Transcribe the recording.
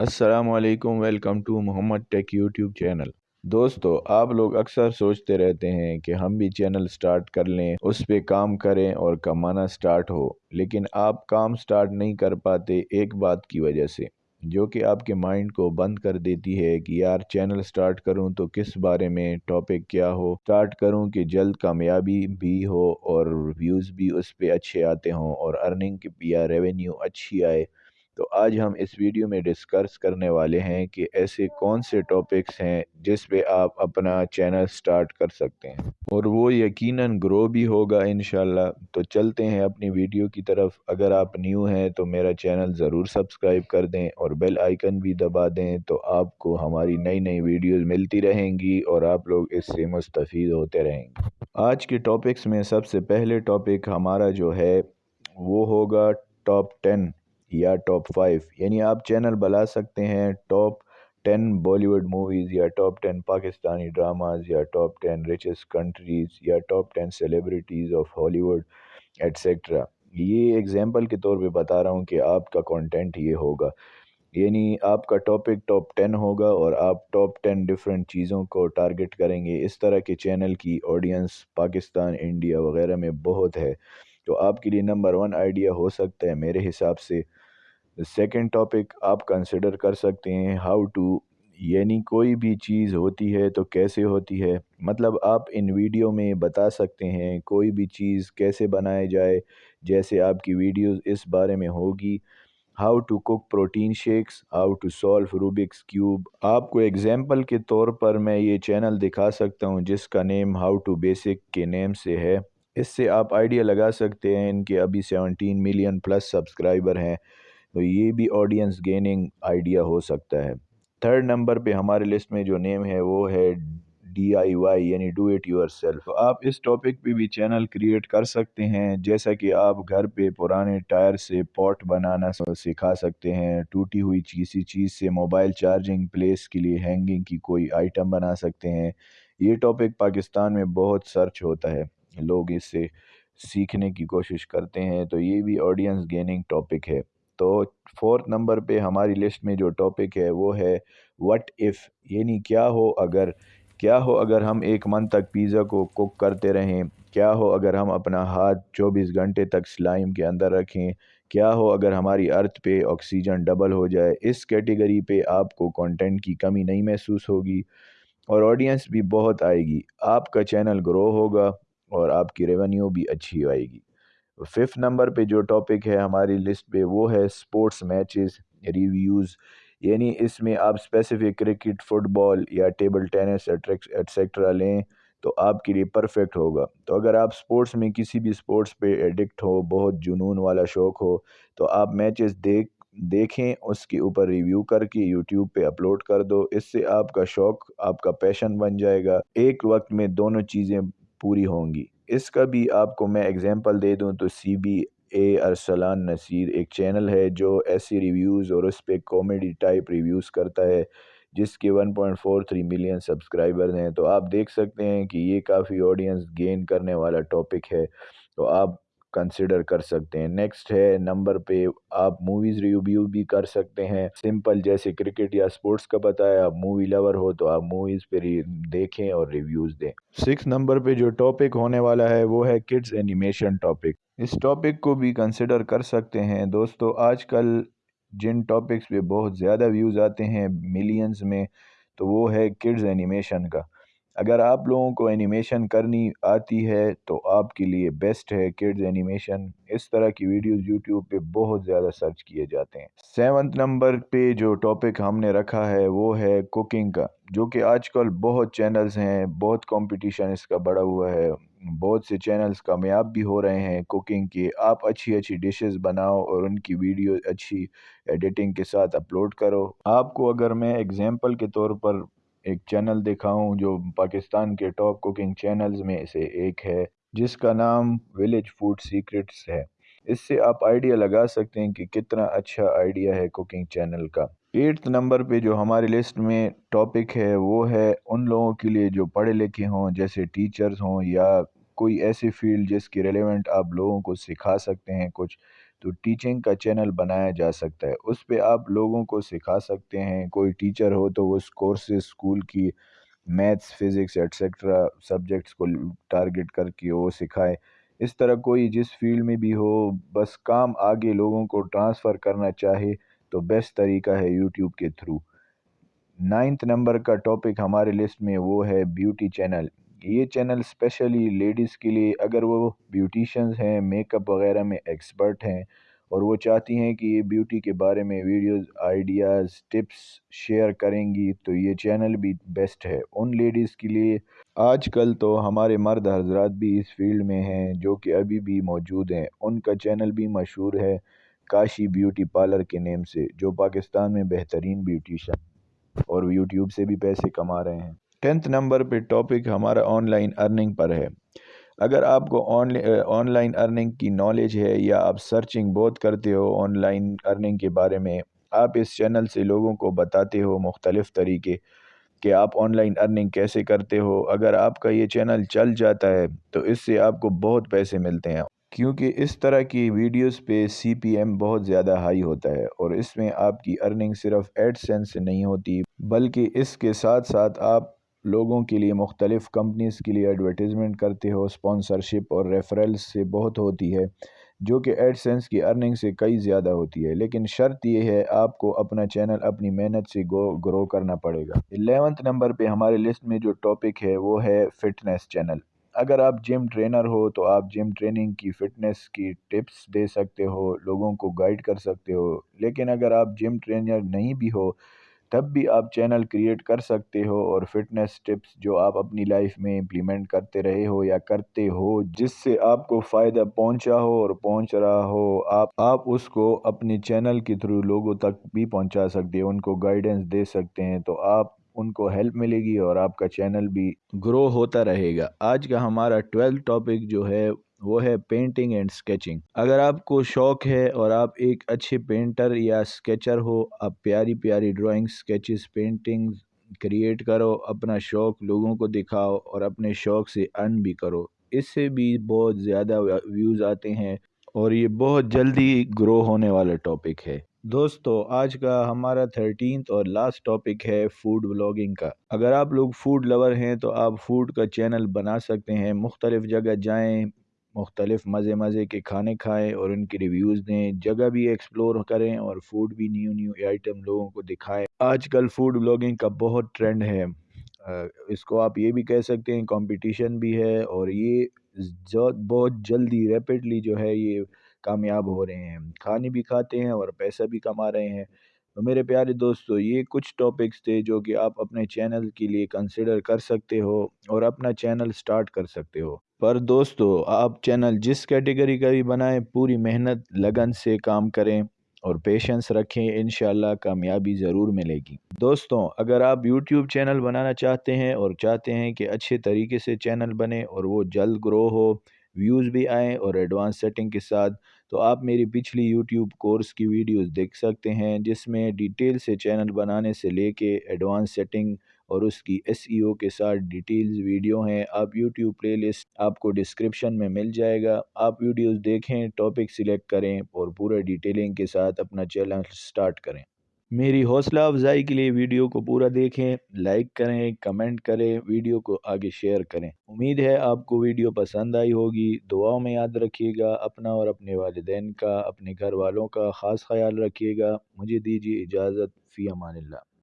السلام علیکم، welcome to Muhammad tech YouTube channel. دوستو، آپ لوگ اکثر سوچتے رہتے ہیں کہ ہم بھی چینل سٹارٹ کر لیں، اس پہ کام کریں اور کمانا سٹارٹ ہو، لیکن آپ کام سٹارٹ نہیں کر پاتے ایک بات کی وجہ سے۔ جو کہ آپ کے مائنڈ کو بند کر دیتی ہے کہ یار چینل سٹارٹ کروں تو کس بارے میں، ٹاپک کیا ہو، سٹارٹ کروں کہ جلد کامیابی بھی ہو اور ویوز بھی اس پہ اچھے آتے ہوں اور ارننگ یا ریونیو اچھی آئے۔ تو آج ہم اس ویڈیو میں ڈسکرس کرنے والے ہیں کہ ایسے کون سے ٹاپکس ہیں جس پہ آپ اپنا چینل سٹارٹ کر سکتے ہیں۔ اور وہ یقیناً گرو بھی ہوگا انشاءاللہ۔ تو چلتے ہیں اپنی ویڈیو کی طرف۔ اگر آپ نیو ہیں تو میرا چینل ضرور سبسکرائب کر دیں اور بیل آئیکن بھی دبا دیں تو آپ کو ہماری نئی نئی ویڈیوز ملتی رہیں گی اور آپ لوگ اس سے مستفید ہوتے رہیں گے۔ آج کے ٹاپکس میں سب سے پہلے ٹاپک ہمارا جو ہے وہ ہوگا ٹاپ ٹین یا ٹاپ فائیو یعنی آپ چینل بلا سکتے ہیں top ten Bali would movies یا ٹاپ ٹین پاکستانی ڈراماز یا ٹاپ ٹین ریچس کنٹریز یا top ten celebrities of Hollywood etcetera یہ اگزامپل کے طور پہ بتا رہا ہوں کہ آپ کا کانٹینٹ یہ ہوگا. یعنی آپ کا ٹاپک ٹاپ ٹین ہوگا اور آپ ٹاپ ٹین ڈفرینٹ چیزوں کو ٹارگٹ کریں گے. اس طرح کے چینل کی آڈینس پاکستان انڈیا وغیرہ میں بہت ہے. تو آپ کے لیے نمبر ون آئیڈیا ہو سکتا ہے۔ میرے حساب سے سیکنڈ ٹاپک آپ کنسیڈر کر سکتے ہیں۔ ہاؤ ٹو یعنی کوئی بھی چیز ہوتی ہے تو کیسے ہوتی ہے؟ مطلب آپ ان ویڈیو میں بتا سکتے ہیں کوئی بھی چیز کیسے بنائے جائے، جیسے آپ کی ویڈیوز اس بارے میں ہوگی۔ How to cook protein shakes how to solve Rubik's cube آپ کو ایگزامپل کے طور پر میں یہ چینل دکھا سکتا ہوں جس کا نیم ہاؤ ٹو بیسک کے نیم سے ہے۔ اس سے آپ آئیڈیا لگا سکتے ہیں ان کے ابھی سیونٹین ملین پلس سبسکرائبر ہیں، تو یہ بھی آڈینس گیننگ آئیڈیا ہو سکتا ہے۔ تھرڈ نمبر پہ ہمارے لسٹ میں جو نیم ہے، وہ ہے ڈی آئی وائی یعنی ڈو اٹ یور سیلف آپ اس ٹاپک پہ بھی چینل کریٹ کر سکتے ہیں، جیسا کہ آپ گھر پہ پرانے ٹائر سے پوٹ بنانا سکھا سکتے ہیں، ٹوٹی ہوئی کسی چیز سے موبائل چارجنگ پلیس کے لیے ہینگنگ کی کوئی آئٹم بنا سکتے ہیں۔ یہ ٹاپک پاکستان میں بہت سرچ ہوتا ہے۔ لوگ اس سے سیکھنے کی کوشش کرتے ہیں، تو یہ بھی آڈینس گیننگ ٹاپک ہے۔ تو فورتھ نمبر پہ ہماری لسٹ میں جو ٹاپک ہے وہ ہے وٹ ایف یعنی کیا ہو اگر، کیا ہو اگر ہم ایک منتھ تک پیزا کو کوک کرتے رہیں؟ کیا ہو اگر ہم اپنا ہاتھ چوبیس گھنٹے تک سلائم کے اندر رکھیں؟ کیا ہو اگر ہماری ارتھ پہ آکسیجن ڈبل ہو جائے؟ اس کیٹیگری پہ آپ کو کانٹینٹ کی کمی نہیں محسوس ہوگی اور آڈینس بھی بہت آئے گی۔ آپ کا چینل گرو ہوگا۔ اور آپ کی ریونیو بھی اچھی آئے گی۔ ففتھ نمبر پہ جو ٹاپک ہے ہماری لسٹ پہ وہ ہے سپورٹس میچز ریویوز یعنی اس میں آپ اسپیسیفک کرکٹ فٹ بال یا ٹیبل ٹینس ایٹسیکٹرا لیں تو آپ کے لیے پرفیکٹ ہوگا۔ تو اگر آپ سپورٹس میں کسی بھی سپورٹس پہ ایڈکٹ ہو، بہت جنون والا شوق ہو، تو آپ میچز دیکھ، دیکھیں، اس کے اوپر ریویو کر کے یوٹیوب پہ اپلوڈ کر دو۔ اس سے آپ کا شوق، آپ کا پیشن بن جائے گا۔ ایک وقت میں دونوں چیزیں پوری ہوں گی۔ اس کا بھی آپ کو میں اگزامپل دے دوں تو C B A Arslan Nasir ایک چینل ہے جو ایسی ریویوز اور اس پہ کامیڈی ٹائپ ریویوز کرتا ہے، جس کے one point four three million subscriber ہیں۔ تو آپ دیکھ سکتے ہیں کہ یہ کافی آڈینس گین کرنے والا ٹاپک ہے۔ تو آپ کنسیڈر کر سکتے ہیں۔ نیکسٹ ہے نمبر پہ آپ موویز ریویو بھی کر سکتے ہیں۔ سمپل جیسے کرکٹ یا سپورٹس کا بتایا، آپ مووی لور ہو تو آپ موویز پہ دیکھیں اور ریویوز دیں۔ سکس نمبر پہ جو ٹاپک ہونے والا ہے، وہ ہے کڈز اینیمیشن ٹاپک اس ٹاپک کو بھی کنسیڈر کر سکتے ہیں۔ دوستو، آج کل جن ٹاپکس پہ بہت زیادہ ویوز آتے ہیں ملینز میں، تو وہ ہے کڈز اینیمیشن کا۔ اگر آپ لوگوں کو اینیمیشن کرنی آتی ہے تو آپ کے لیے بیسٹ ہے کڈز اینیمیشن اس طرح کی ویڈیوز یوٹیوب پہ بہت زیادہ سرچ کیے جاتے ہیں۔ سیونتھ نمبر پہ جو ٹاپک ہم نے رکھا ہے وہ ہے کوکنگ کا، جو کہ آج کل بہت چینلز ہیں، بہت کمپٹیشن اس کا بڑا ہوا ہے۔ بہت سے چینلز کامیاب بھی ہو رہے ہیں کوکنگ کے۔ آپ اچھی اچھی ڈشز بناؤ اور ان کی ویڈیو اچھی ایڈیٹنگ کے ساتھ اپلوڈ کرو۔ آپ کو اگر میں اگزامپل کے طور پر ایک چینل دکھاؤں جو پاکستان کے ٹاپ کوکنگ چینلز میں سے ایک ہے، جس کا نام ولیج فوڈ سیکرٹس ہے۔ اس سے آپ آئیڈیا لگا سکتے ہیں کہ کتنا اچھا آئیڈیا ہے کوکنگ چینل کا۔ ایٹھ نمبر پہ جو ہماری لسٹ میں ٹاپک ہے، وہ ہے ان لوگوں کے لیے جو پڑھے لکھے ہوں، جیسے ٹیچرز ہوں یا کوئی ایسی فیلڈ جس کی ریلیونٹ آپ لوگوں کو سکھا سکتے ہیں، کچھ تو ٹیچنگ کا چینل بنایا جا سکتا ہے۔ اس پہ آپ لوگوں کو سکھا سکتے ہیں۔ کوئی ٹیچر ہو تو وہ کورسز اسکول کی میتھس فزکس ایٹسیٹرا سبجیکٹس کو ٹارگٹ کر کے وہ سکھائے۔ اس طرح کوئی جس فیلڈ میں بھی ہو، بس کام آگے لوگوں کو ٹرانسفر کرنا چاہے تو بیسٹ طریقہ ہے یوٹیوب کے تھرو نائنتھ نمبر کا ٹاپک ہمارے لسٹ میں وہ ہے بیوٹی چینل یہ چینل اسپیشلی لیڈیز کے لیے اگر وہ بیوٹیشنز ہیں میک اپ وغیرہ میں ایکسپرٹ ہیں اور وہ چاہتی ہیں کہ یہ بیوٹی کے بارے میں ویڈیوز آئیڈیاز ٹپس شیئر کریں گی، تو یہ چینل بھی بیسٹ ہے۔ ان لیڈیز کے لیے آج کل تو ہمارے مرد حضرات بھی اس فیلڈ میں ہیں جو کہ ابھی بھی موجود ہیں۔ ان کا چینل بھی مشہور ہے کاشی بیوٹی پارلر کے نیم سے، جو پاکستان میں بہترین بیوٹیشن اور یوٹیوب سے بھی پیسے کما رہے ہیں۔ ٹینتھ نمبر پہ ٹاپک ہمارا آن لائن ارننگ پر ہے۔ اگر آپ کو آن لائن ارننگ کی نالج ہے یا آپ سرچنگ بہت کرتے ہو آن لائن ارننگ کے بارے میں، آپ اس چینل سے لوگوں کو بتاتے ہو مختلف طریقے کہ آپ آن لائن ارننگ کیسے کرتے ہو۔ اگر آپ کا یہ چینل چل جاتا ہے تو اس سے آپ کو بہت پیسے ملتے ہیں۔ کیونکہ اس طرح کی ویڈیوز پہ سی پی ایم بہت زیادہ ہائی ہوتا ہے اور اس میں آپ کی ارننگ صرف ایڈ سینس سے نہیں ہوتی، بلکہ اس کے ساتھ ساتھ آپ لوگوں کے لیے مختلف کمپنیز کے لیے ایڈورٹیزمنٹ کرتے ہو اسپانسرشپ اور ریفرلس سے بہت ہوتی ہے، جو کہ ایڈ سینس کی ارننگ سے کئی زیادہ ہوتی ہے۔ لیکن شرط یہ ہے، آپ کو اپنا چینل اپنی محنت سے گرو کرنا پڑے گا۔ الیونتھ نمبر پہ ہمارے لسٹ میں جو ٹاپک ہے، وہ ہے فٹنس چینل اگر آپ جم ٹرینر ہو، تو آپ جم ٹریننگ کی فٹنس کی ٹپس دے سکتے ہو، لوگوں کو گائیڈ کر سکتے ہو۔ لیکن اگر آپ جم ٹرینر نہیں بھی ہو تب بھی آپ چینل کریٹ کر سکتے ہو اور فٹنس ٹپس جو آپ اپنی لائف میں امپلیمنٹ کرتے رہے ہو یا کرتے ہو، جس سے آپ کو فائدہ پہنچا ہو اور پہنچ رہا ہو، آپ آپ اس کو اپنے چینل کے تھرو لوگوں تک بھی پہنچا سکتے ہیں ان کو گائیڈنس دے سکتے ہیں، تو آپ، ان کو ہیلپ ملے گی اور آپ کا چینل بھی گرو ہوتا رہے گا۔ آج کا ہمارا ٹویلتھ ٹاپک جو ہے وہ ہے پینٹنگ اینڈ سکیچنگ اگر آپ کو شوق ہے اور آپ ایک اچھے پینٹر یا سکیچر ہو، آپ پیاری پیاری ڈرائنگ سکیچز پینٹنگ کریٹ کرو، اپنا شوق لوگوں کو دکھاؤ اور اپنے شوق سے ارن بھی کرو۔ اس سے بھی بہت زیادہ ویوز آتے ہیں اور یہ بہت جلدی گرو ہونے والا ٹاپک ہے۔ دوستو، آج کا ہمارا تھرٹینتھ اور لاسٹ ٹاپک ہے فوڈ بلاگنگ کا۔ اگر آپ لوگ فوڈ لور ہیں تو آپ فوڈ کا چینل بنا سکتے ہیں، مختلف جگہ جائیں۔ مختلف مزے مزے کے کھانے کھائیں اور ان کی ریویوز دیں، جگہ بھی ایکسپلور کریں اور فوڈ بھی نیو نیو آئٹم لوگوں کو دکھائیں۔ آج کل فوڈ بلاگنگ کا بہت ٹرینڈ ہے۔ اس کو آپ یہ بھی کہہ سکتے ہیں کمپٹیشن بھی ہے اور یہ بہت جلدی ریپڈلی جو ہے یہ کامیاب ہو رہے ہیں۔ کھانے بھی کھاتے ہیں اور پیسہ بھی کما رہے ہیں۔ تو میرے پیارے دوستو، یہ کچھ ٹاپکس تھے جو کہ آپ اپنے چینل کے لیے کنسیڈر کر سکتے ہو اور اپنا چینل سٹارٹ کر سکتے ہو۔ پر دوستو، آپ چینل جس کیٹیگری کا بھی بنائیں، پوری محنت، لگن سے کام کریں اور پیشنس رکھیں، انشاءاللہ کامیابی ضرور ملے گی۔ دوستوں اگر آپ یوٹیوب چینل بنانا چاہتے ہیں اور چاہتے ہیں کہ اچھے طریقے سے چینل بنے اور وہ جلد گرو ہو، ویوز بھی آئیں اور ایڈوانس سیٹنگ کے ساتھ، تو آپ میری پچھلی یوٹیوب کورس کی ویڈیوز دیکھ سکتے ہیں، جس میں ڈیٹیل سے چینل بنانے سے لے کے ایڈوانس سیٹنگ اور اس کی ایس ای او کے ساتھ ڈیٹیلز ویڈیو ہیں۔ آپ یوٹیوب پلے لسٹ آپ کو ڈسکرپشن میں مل جائے گا۔ آپ ویڈیوز دیکھیں ٹاپک سلیکٹ کریں اور پورے ڈیٹیلنگ کے ساتھ اپنا چینل سٹارٹ کریں۔ میری حوصلہ افزائی کے لیے ویڈیو کو پورا دیکھیں لائک کریں کمنٹ کریں ویڈیو کو آگے شیئر کریں۔ امید ہے آپ کو ویڈیو پسند آئی ہوگی۔ دعاؤں میں یاد رکھیے گا، اپنا اور اپنے والدین کا، اپنے گھر والوں کا خاص خیال رکھیے گا۔ مجھے دیجیے اجازت، فی امان اللہ۔